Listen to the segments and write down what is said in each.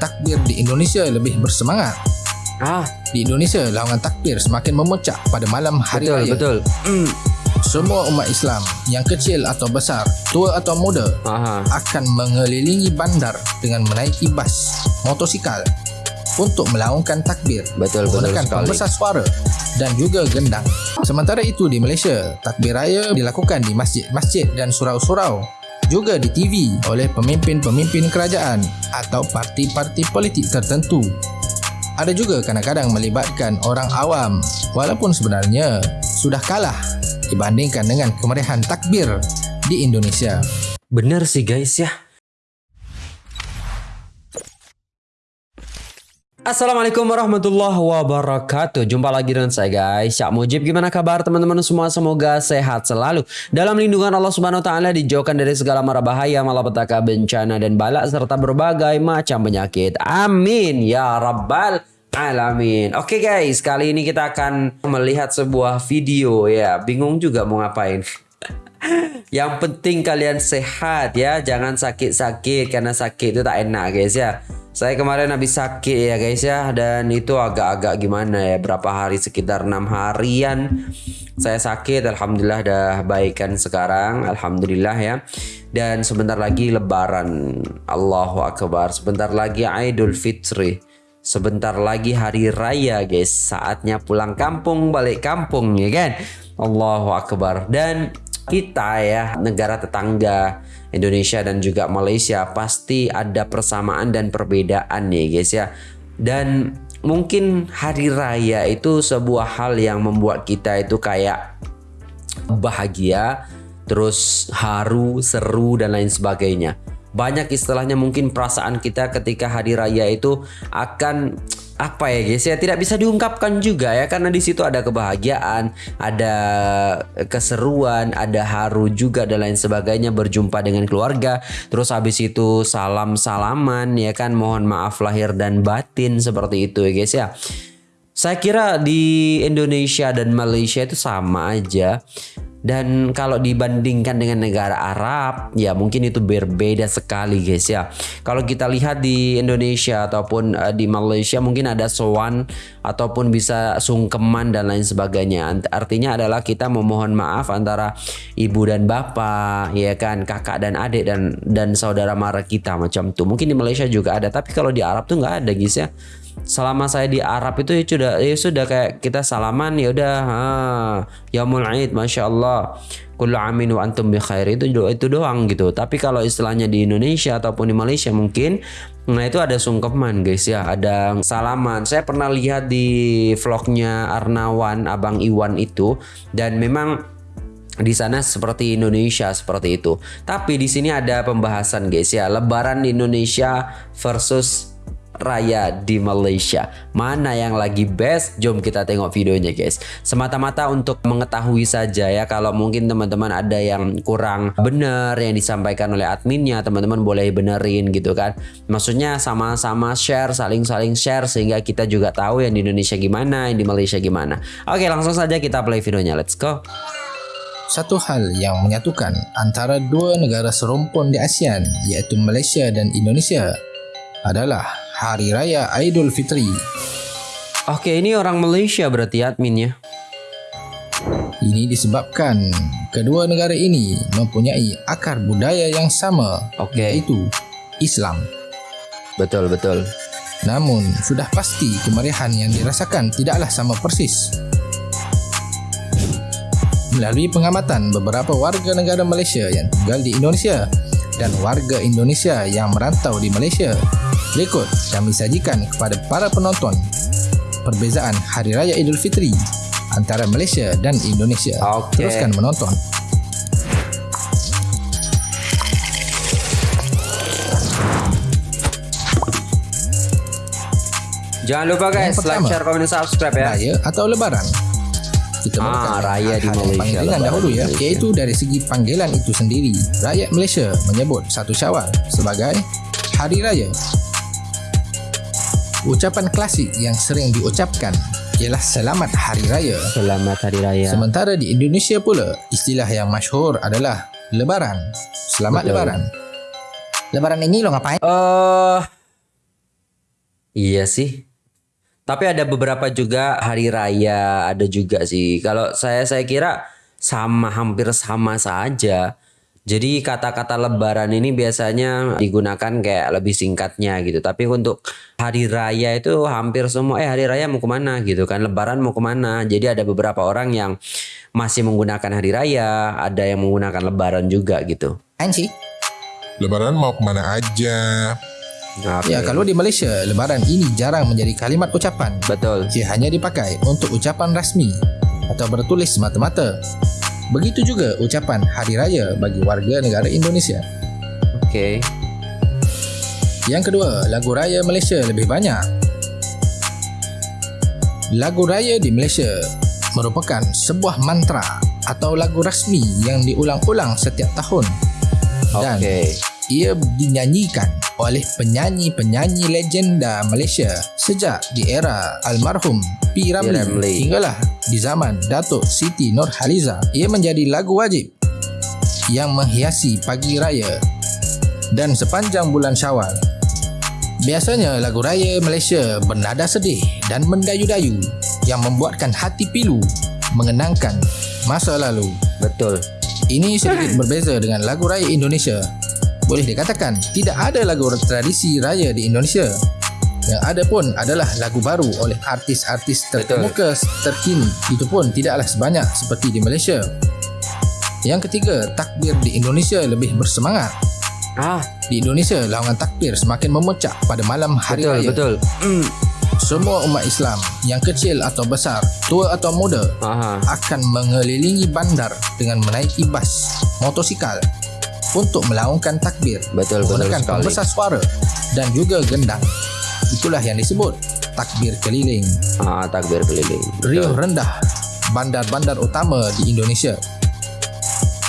takbir di Indonesia lebih bersemangat. Ah, Di Indonesia, laungan takbir semakin memuncak pada malam hari betul raya. betul. Hmm. Semua umat Islam, yang kecil atau besar, tua atau muda, Aha. akan mengelilingi bandar dengan menaiki bas, motosikal untuk melaungkan takbir Betul, betul menggunakan sekali. pembesar suara dan juga gendang. Sementara itu di Malaysia, takbir raya dilakukan di masjid-masjid dan surau-surau juga di TV oleh pemimpin-pemimpin kerajaan atau parti-parti politik tertentu. Ada juga kadang-kadang melibatkan orang awam walaupun sebenarnya sudah kalah dibandingkan dengan kemeriahan takbir di Indonesia. Bener sih guys ya. Assalamualaikum warahmatullahi wabarakatuh. Jumpa lagi dengan saya guys. Syak Mujib Gimana kabar teman-teman semua? Semoga sehat selalu. Dalam lindungan Allah subhanahu wa ta'ala Dijauhkan dari segala mara bahaya Malapetaka bencana dan balak Serta berbagai macam penyakit. Amin. Ya Rabbal Alamin. Oke guys Kali ini kita akan melihat sebuah video. Ya Bingung juga mau ngapain. Yang penting kalian sehat ya, jangan sakit-sakit karena sakit itu tak enak guys ya. Saya kemarin habis sakit ya guys ya. Dan itu agak-agak gimana ya berapa hari sekitar enam harian saya sakit. Alhamdulillah dah baikan sekarang. Alhamdulillah ya. Dan sebentar lagi lebaran. Allahu akbar. Sebentar lagi Idul Fitri. Sebentar lagi hari raya guys. Saatnya pulang kampung balik kampung ya kan? Allahu akbar. Dan kita ya negara tetangga Indonesia dan juga Malaysia pasti ada persamaan dan perbedaan nih guys ya. Dan mungkin hari raya itu sebuah hal yang membuat kita itu kayak bahagia terus haru seru dan lain sebagainya. Banyak istilahnya mungkin perasaan kita ketika hari raya itu akan apa ya guys ya tidak bisa diungkapkan juga ya karena di situ ada kebahagiaan, ada keseruan, ada haru juga dan lain sebagainya berjumpa dengan keluarga. Terus habis itu salam-salaman ya kan mohon maaf lahir dan batin seperti itu ya guys ya. Saya kira di Indonesia dan Malaysia itu sama aja. Dan kalau dibandingkan dengan negara Arab, ya mungkin itu berbeda sekali guys ya. Kalau kita lihat di Indonesia ataupun uh, di Malaysia mungkin ada sowan ataupun bisa sungkeman dan lain sebagainya. Artinya adalah kita memohon maaf antara ibu dan bapak, ya kan, kakak dan adik dan dan saudara mara kita macam tuh. Mungkin di Malaysia juga ada, tapi kalau di Arab tuh nggak ada guys ya selama saya di Arab itu ya sudah ya sudah kayak kita salaman ya udah ha yaumul Aid Masya Allah. Kullu amin wa antum bi khair. Itu itu doang gitu. Tapi kalau istilahnya di Indonesia ataupun di Malaysia mungkin nah itu ada sungkeman guys ya. Ada salaman. Saya pernah lihat di vlognya Arnawan Abang Iwan itu. Dan memang di sana seperti Indonesia seperti itu. Tapi di sini ada pembahasan guys ya, lebaran di Indonesia versus raya di Malaysia. Mana yang lagi best? Jom kita tengok videonya guys. Semata-mata untuk mengetahui saja ya kalau mungkin teman-teman ada yang kurang benar yang disampaikan oleh adminnya, teman-teman boleh benerin gitu kan. Maksudnya sama-sama share, saling-saling share sehingga kita juga tahu yang di Indonesia gimana, yang di Malaysia gimana. Oke, langsung saja kita play videonya. Let's go. Satu hal yang menyatukan antara dua negara serumpun di ASEAN iaitu Malaysia dan Indonesia adalah Hari Raya Aidul Fitri. Oke, ini orang Malaysia berarti adminnya. Ini disebabkan kedua negara ini mempunyai akar budaya yang sama Oke. iaitu Islam. Betul, betul. Namun, sudah pasti kemeriahan yang dirasakan tidaklah sama persis. Melalui pengamatan beberapa warga negara Malaysia yang tinggal di Indonesia dan warga Indonesia yang merantau di Malaysia, berikut kami sajikan kepada para penonton perbezaan Hari Raya Idul Fitri antara Malaysia dan Indonesia. Okey. Teruskan menonton. Jangan lupa guys, Yang like, pertama, share, komen, dan subscribe ya. Raya atau Lebaran. Kita Ah, mulakan raya di Malaysia, Panggilan Lebaran dahulu ya, Malaysia. iaitu dari segi panggilan itu sendiri. Rakyat Malaysia menyebut satu Syawal sebagai Hari Raya. Ucapan klasik yang sering diucapkan ialah Selamat Hari Raya. Selamat Hari Raya. Sementara di Indonesia pula, istilah yang masyhur adalah Lebaran. Selamat Betul. Lebaran. Lebaran ini lo ngapain? Eh, Iya sih. Tapi ada beberapa juga hari raya, ada juga sih. Kalau saya saya kira sama hampir sama saja. Jadi kata-kata lebaran ini biasanya digunakan kayak lebih singkatnya gitu. Tapi untuk hari raya itu hampir semua eh hari raya mau ke mana gitu kan. Lebaran mau ke mana. Jadi ada beberapa orang yang masih menggunakan hari raya. Ada yang menggunakan lebaran juga gitu. Anci? Lebaran mau ke mana aja? Oke. Ya, kalau di Malaysia, lebaran ini jarang menjadi kalimat ucapan. Betul. Ia hanya dipakai untuk ucapan rasmi atau bertulis semata-mata. Begitu juga ucapan hari raya bagi warga negara Indonesia. Oke. Yang kedua, lagu raya Malaysia lebih banyak. Lagu raya di Malaysia merupakan sebuah mantra atau lagu rasmi yang diulang-ulang setiap tahun dan Oke. ia dinyanyikan oleh penyanyi-penyanyi legenda Malaysia sejak di era almarhum P. Ramlee hinggalah di zaman Datuk Siti Nurhaliza. Ia menjadi lagu wajib yang menghiasi pagi raya dan sepanjang bulan Syawal. Biasanya lagu raya Malaysia bernada sedih dan mendayu-dayu yang membuatkan hati pilu mengenangkan masa lalu. Betul. Ini sedikit berbeza dengan lagu raya Indonesia. Boleh dikatakan tidak ada lagu tradisi raya di Indonesia. Yang ada pun adalah lagu baru oleh artis-artis terkemuka terkini. Itu pun tidaklah sebanyak seperti di Malaysia. Yang ketiga, takbir di Indonesia lebih bersemangat. Ah, Di Indonesia, laungan takbir semakin memuncak pada malam hari betul raya. betul. Hmm. Semua umat Islam, yang kecil atau besar, tua atau muda, Aha. akan mengelilingi bandar dengan menaiki bas, motosikal untuk melaungkan takbir Betul betul menggunakan sekali. pembesar suara dan juga gendang. Itulah yang disebut takbir keliling. Ah, takbir keliling. Riuh rendah bandar-bandar utama di Indonesia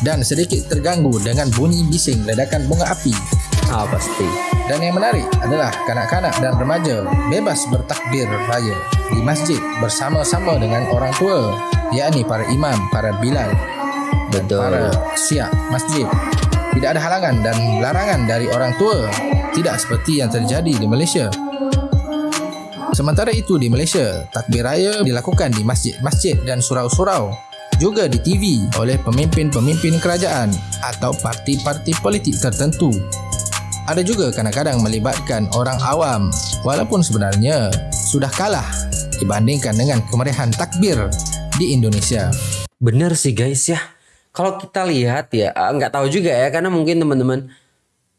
dan sedikit terganggu dengan bunyi bising ledakan bunga api. Ah, pasti. Dan yang menarik adalah kanak-kanak dan remaja bebas bertakbir raya di masjid bersama-sama dengan orang tua, yakni para imam, para bilal, dan Betul. para siap masjid. Tidak ada halangan dan larangan dari orang tua, tidak seperti yang terjadi di Malaysia. Sementara itu di Malaysia, takbir raya dilakukan di masjid-masjid dan surau-surau juga di TV oleh pemimpin-pemimpin kerajaan atau parti-parti politik tertentu. Ada juga kadang-kadang melibatkan orang awam walaupun sebenarnya sudah kalah dibandingkan dengan kemeriahan takbir di Indonesia. Bener sih guys ya. Kalau kita lihat ya, ah, nggak tahu juga ya karena mungkin teman-teman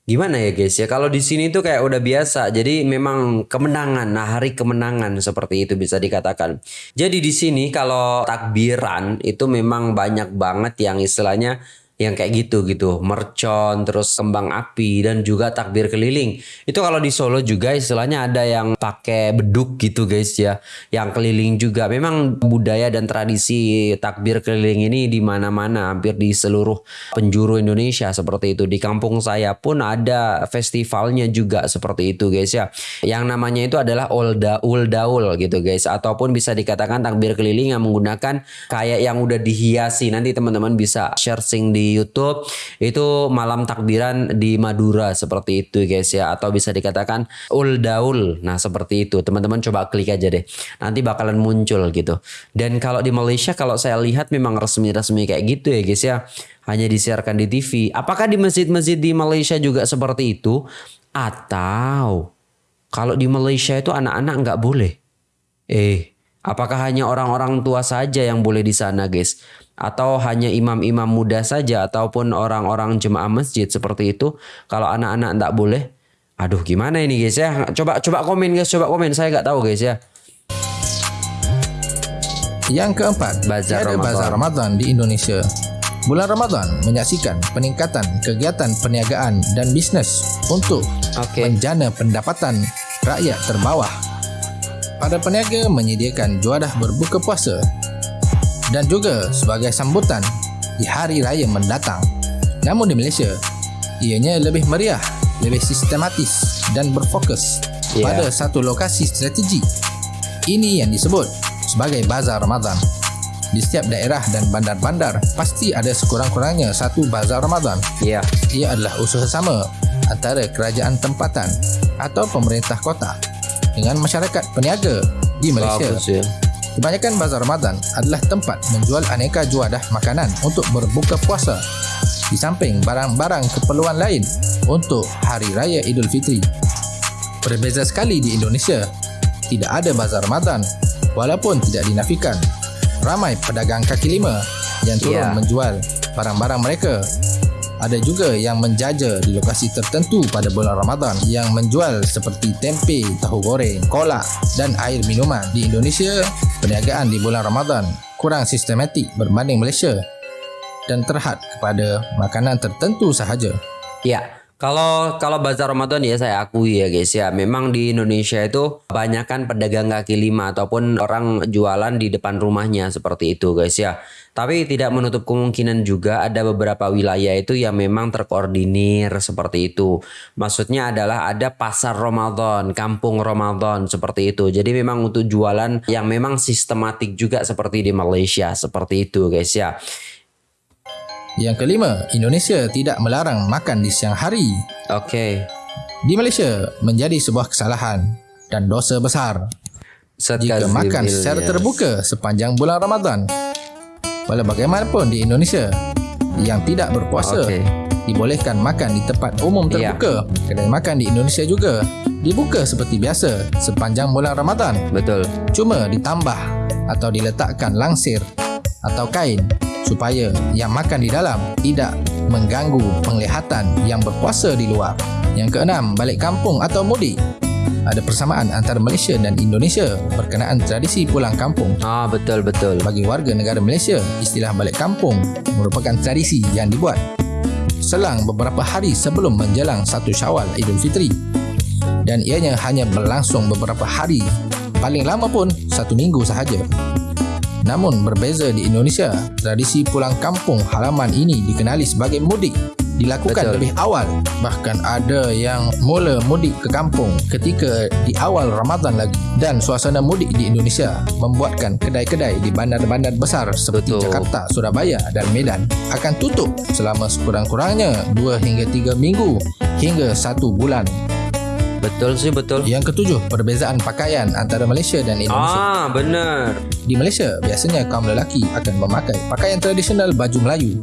gimana ya guys ya. Kalau di sini tuh kayak udah biasa. Jadi memang kemenangan, nah hari kemenangan seperti itu bisa dikatakan. Jadi di sini kalau takbiran itu memang banyak banget yang istilahnya yang kayak gitu gitu. Mercon terus kembang api dan juga takbir keliling. Itu kalau di Solo juga istilahnya ada yang pakai beduk gitu guys ya. Yang keliling juga. Memang budaya dan tradisi takbir keliling ini di mana-mana hampir di seluruh penjuru Indonesia seperti itu. Di kampung saya pun ada festivalnya juga seperti itu guys ya. Yang namanya itu adalah Ulda Uldaul gitu guys. Ataupun bisa dikatakan takbir keliling yang menggunakan kayak yang udah dihiasi. Nanti teman-teman bisa searching di YouTube itu malam takbiran di Madura seperti itu guys ya. Atau bisa dikatakan Uldaul nah seperti itu. Teman-teman coba klik aja deh. Nanti bakalan muncul gitu. Dan kalau di Malaysia kalau saya lihat memang resmi-resmi kayak gitu ya guys ya. Hanya disiarkan di TV apakah di masjid-masjid di Malaysia juga seperti itu? Atau kalau di Malaysia itu anak-anak nggak boleh? Eh apakah hanya orang-orang tua saja yang boleh di sana guys atau hanya imam-imam muda saja ataupun orang-orang jemaah masjid seperti itu kalau anak-anak nggak boleh aduh gimana ini guys ya coba coba komen guys coba komen saya nggak tahu guys ya Yang keempat, Bazar Ramadan. bazar Ramadan di Indonesia. Bulan Ramadan menyaksikan peningkatan kegiatan perniagaan dan bisnes untuk Oke. menjana pendapatan rakyat terbawah. Para peniaga menyediakan juadah berbuka puasa dan juga sebagai sambutan di hari raya mendatang. Namun di Malaysia, ianya lebih meriah, lebih sistematis dan berfokus Ya. pada satu lokasi strategi. Ini yang disebut sebagai bazar Ramadan. Di setiap daerah dan bandar-bandar pasti ada sekurang-kurangnya satu bazar Ramadan. Iya Ia adalah usaha sama antara kerajaan tempatan atau pemerintah kota dengan masyarakat peniaga di Malaysia. Bagus ya. Kebanyakan bazar Ramadan adalah tempat menjual aneka juadah makanan untuk berbuka puasa di samping barang-barang keperluan lain untuk Hari Raya Idul Fitri. Berbeza sekali di Indonesia, tidak ada bazar Ramadan walaupun tidak dinafikan. Ramai pedagang kaki lima yang turun Ya. menjual barang-barang mereka. Ada juga yang menjaja di lokasi tertentu pada bulan Ramadan yang menjual seperti tempe, tahu goreng, kolak dan air minuman. Di Indonesia, perniagaan di bulan Ramadan kurang sistematik berbanding Malaysia dan terhad kepada makanan tertentu sahaja. Ya, kalau kalau bazar Ramadan ya saya akui ya guys ya, memang di Indonesia itu kebanyakan pedagang kaki lima ataupun orang jualan di depan rumahnya seperti itu guys ya. Tapi tidak menutup kemungkinan juga ada beberapa wilayah itu yang memang terkoordinir seperti itu. Maksudnya adalah ada pasar Ramadan, kampung Ramadan seperti itu. Jadi memang untuk jualan yang memang sistematik juga seperti di Malaysia seperti itu guys ya. Yang kelima, Indonesia tidak melarang makan di siang hari. Oke. Di Malaysia menjadi sebuah kesalahan dan dosa besar jika Sekazim makan secara Ilyas. terbuka sepanjang bulan Ramadan. Walau bagaimanapun di Indonesia yang tidak berpuasa Okey. dibolehkan makan di tempat umum Ya. terbuka. Kedai makan di Indonesia juga dibuka seperti biasa sepanjang bulan Ramadan. Betul. Cuma ditambah atau diletakkan langsir atau kain supaya yang makan di dalam tidak mengganggu penglihatan yang berpuasa di luar. Yang keenam, balik kampung atau mudik. Ada persamaan antara Malaysia dan Indonesia berkenaan tradisi pulang kampung. Ah betul betul. Bagi warga negara Malaysia, istilah balik kampung merupakan tradisi yang dibuat selang beberapa hari sebelum menjelang satu Syawal Idul Fitri. Dan ianya hanya berlangsung beberapa hari, paling lama pun satu minggu sahaja. Namun berbeza di Indonesia, tradisi pulang kampung halaman ini dikenali sebagai mudik dilakukan Betul. lebih awal. Bahkan ada yang mula mudik ke kampung ketika di awal Ramadan lagi. Dan suasana mudik di Indonesia membuatkan kedai-kedai di bandar-bandar besar seperti Betul. Jakarta, Surabaya dan Medan akan tutup selama sekurang-kurangnya 2 hingga 3 minggu hingga 1 bulan. Betul sih betul. Yang ketujuh, perbezaan pakaian antara Malaysia dan Indonesia. Ah benar. Di Malaysia, biasanya kaum lelaki akan memakai pakaian tradisional baju Melayu.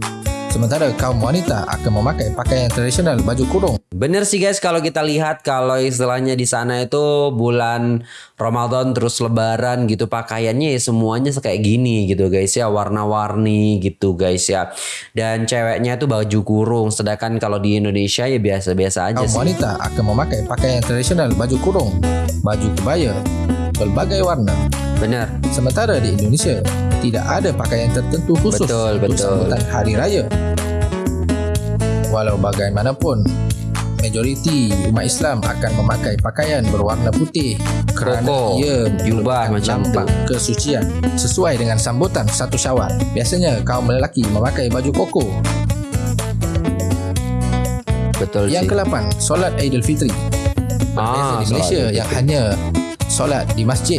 Sementara kaum wanita akan memakai pakaian tradisional baju kurung. Bener sih guys kalau kita lihat kalau istilahnya di sana itu bulan Ramadan terus lebaran gitu pakaiannya ya semuanya kayak gini gitu guys ya warna-warni gitu guys ya. Dan ceweknya itu baju kurung sedangkan kalau di Indonesia ya biasa-biasa aja Kaum sih. wanita akan memakai pakaian tradisional baju kurung, baju kebaya, berbagai warna. Bener. Sementara di Indonesia, tidak ada pakaian tertentu khusus Betul, untuk betul. sambutan hari raya. Walau bagaimanapun, majoriti umat Islam akan memakai pakaian berwarna putih kerana Koko, ia jubah macam lambang kesucian sesuai dengan sambutan satu syawal. Biasanya kaum lelaki memakai baju koko. Betul Yang sih. ke-8, solat Aidil Fitri. Berbeza Ah, di solat Malaysia yang hanya solat di masjid.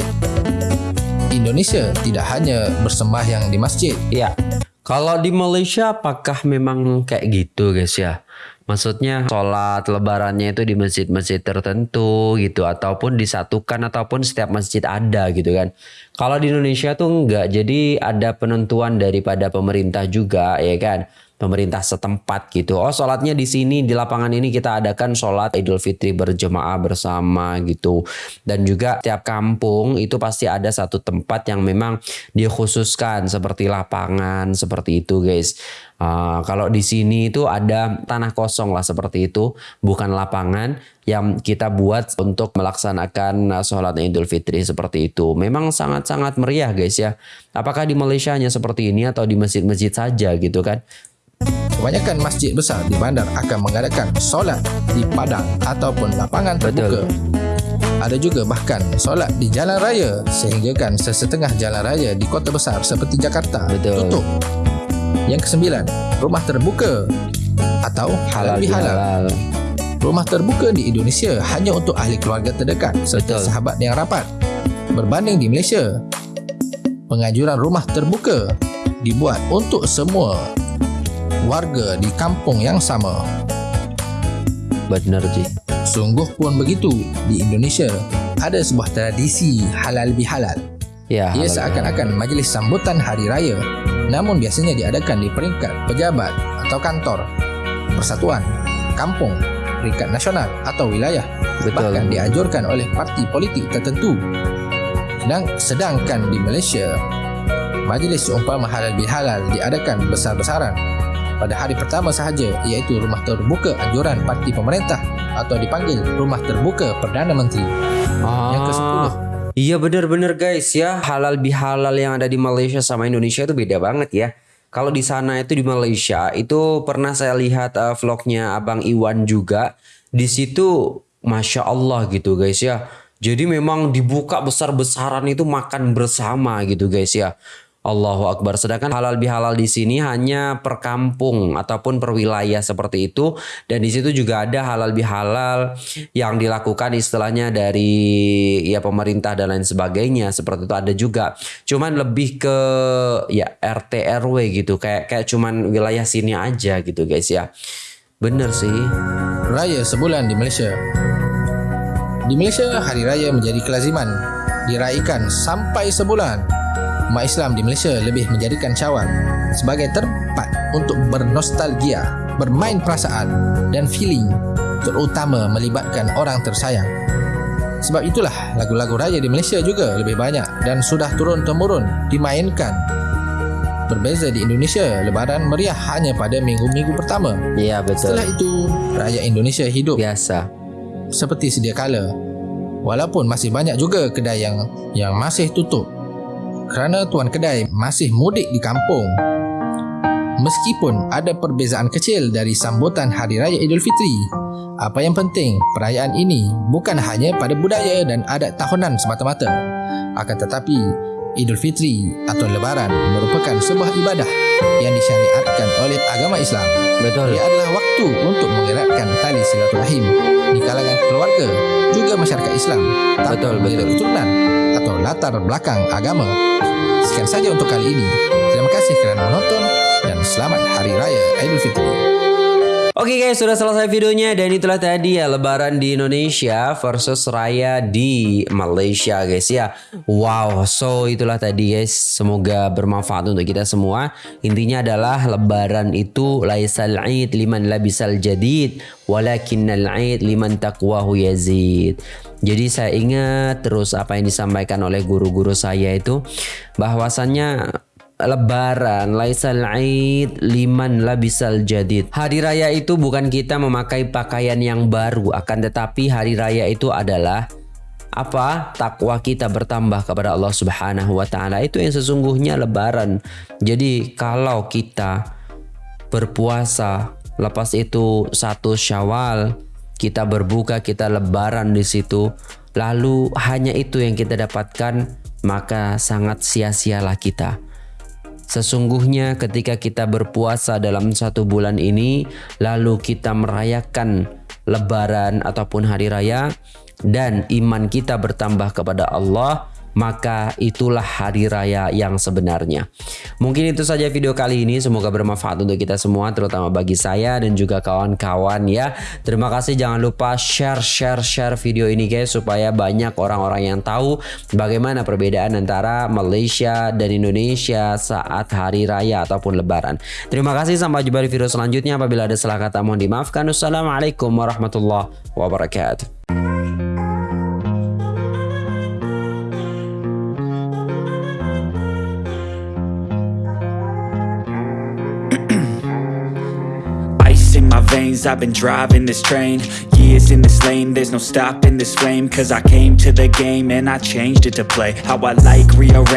Indonesia tidak hanya bersembahyang di masjid. Iya. Kalau di Malaysia apakah memang kayak gitu guys ya? Maksudnya sholat lebarannya itu di masjid-masjid tertentu gitu ataupun disatukan ataupun setiap masjid ada gitu kan. Kalau di Indonesia tuh enggak. Jadi ada penentuan daripada pemerintah juga ya kan. Pemerintah setempat gitu. Oh sholatnya di sini di lapangan ini kita adakan sholat Idul Fitri berjemaah bersama gitu. Dan juga tiap kampung itu pasti ada satu tempat yang memang dikhususkan seperti lapangan seperti itu guys. Ah, kalau di sini itu ada tanah kosong lah seperti itu, bukan lapangan yang kita buat untuk melaksanakan uh, sholat Idul Fitri seperti itu. Memang sangat-sangat meriah guys ya. Apakah di Malaysia hanya seperti ini atau di masjid-masjid saja gitu kan? Kebanyakan masjid besar di bandar akan mengadakan solat di padang ataupun lapangan terbuka. Betul. Ada juga bahkan solat di jalan raya sehinggakan sesetengah jalan raya di kota besar seperti Jakarta Betul. tutup. Yang kesembilan, rumah terbuka atau halal Halal bihalal. bihalal. Rumah terbuka di Indonesia hanya untuk ahli keluarga terdekat serta Betul. sahabat yang rapat. Berbanding di Malaysia, pengajuran rumah terbuka dibuat untuk semua warga di kampung yang sama. Benar Ji. Sungguh pun begitu di Indonesia. ada sebuah tradisi halal bihalal. Ya, Ia seakan-akan majlis sambutan hari raya namun biasanya diadakan di peringkat pejabat atau kantor, persatuan, kampung, peringkat nasional atau wilayah. Betul. Bahkan dianjurkan oleh parti politik tertentu. Sedang, sedangkan di Malaysia, majlis seumpama halal bihalal diadakan besar-besaran pada hari pertama sahaja iaitu rumah terbuka anjuran parti pemerintah atau dipanggil rumah terbuka Perdana Menteri. Ah, Yang ke-10. Iya bener-bener guys ya halal bihalal yang ada di Malaysia sama Indonesia itu beda banget ya. Kalau di sana itu di Malaysia itu pernah saya lihat uh, vlognya Abang Iwan juga di situ masya Allah gitu guys ya. Jadi memang dibuka besar-besaran itu makan bersama gitu guys ya. Allahu Akbar. Sedangkan halal bihalal di sini hanya per kampung ataupun per wilayah seperti itu dan di situ juga ada halal bihalal yang dilakukan istilahnya dari ya pemerintah dan lain sebagainya seperti itu ada juga. Cuman lebih ke ya RT RW gitu kayak kayak cuman wilayah sini aja gitu guys ya. Bener sih. Raya sebulan di Malaysia. Di Malaysia, hari raya menjadi kelaziman diraikan sampai sebulan. Umat Islam di Malaysia lebih menjadikan Syawal sebagai tempat untuk bernostalgia, bermain perasaan dan feeling, terutama melibatkan orang tersayang. Sebab itulah lagu-lagu raya di Malaysia juga lebih banyak dan sudah turun-temurun dimainkan. Berbeza di Indonesia, lebaran meriah hanya pada minggu-minggu pertama. Iya betul. Setelah itu, raya Indonesia hidup Biasa. seperti sedia kala. Walaupun masih banyak juga kedai yang yang masih tutup kerana tuan kedai masih mudik di kampung. Meskipun ada perbezaan kecil dari sambutan Hari Raya Aidilfitri, apa yang penting perayaan ini bukan hanya pada budaya dan adat tahunan semata-mata. Akan tetapi Idul Fitri atau Lebaran merupakan sebuah ibadah yang disyariatkan oleh agama Islam. Betul. Ia adalah waktu untuk mengeratkan tali silaturahim di kalangan keluarga juga masyarakat Islam tanpa Betul, betul. keturunan atau latar belakang agama. Sekian saja untuk kali ini. Terima kasih kerana menonton dan selamat Hari Raya Aidilfitri. Oke guys, sudah selesai videonya dan itulah tadi ya lebaran di Indonesia versus raya di Malaysia guys ya. Wow, so itulah tadi guys. Semoga bermanfaat untuk kita semua. Intinya adalah lebaran itu laisal aid liman labisal jadid walakinnal aid liman taqwahu yazid. Jadi saya ingat terus apa yang disampaikan oleh guru-guru saya itu bahwasannya Lebaran laisal aid liman labisal jadid. Hari raya itu bukan kita memakai pakaian yang baru, akan tetapi hari raya itu adalah apa? Takwa kita bertambah kepada Allah Subhanahu wa taala. Itu yang sesungguhnya lebaran. Jadi kalau kita berpuasa, lepas itu satu Syawal, kita berbuka, kita lebaran di situ, lalu hanya itu yang kita dapatkan, maka sangat sia-sialah kita. Sesungguhnya ketika kita berpuasa dalam satu bulan ini Lalu kita merayakan lebaran ataupun hari raya Dan iman kita bertambah kepada Allah Maka itulah hari raya yang sebenarnya. Mungkin itu saja video kali ini. Semoga bermanfaat untuk kita semua Terutama bagi saya dan juga kawan-kawan ya. Terima kasih. Jangan lupa share share share video ini guys Supaya banyak orang-orang yang tahu Bagaimana perbedaan antara Malaysia dan Indonesia saat hari raya ataupun lebaran. Terima kasih. Sampai jumpa di video selanjutnya. Apabila ada salah kata mohon dimaafkan. Wassalamualaikum warahmatullahi wabarakatuh I've been driving this train. Years in this lane, there's no stopping this flame. Cause I came to the game and I changed it to play. How I like, rearrange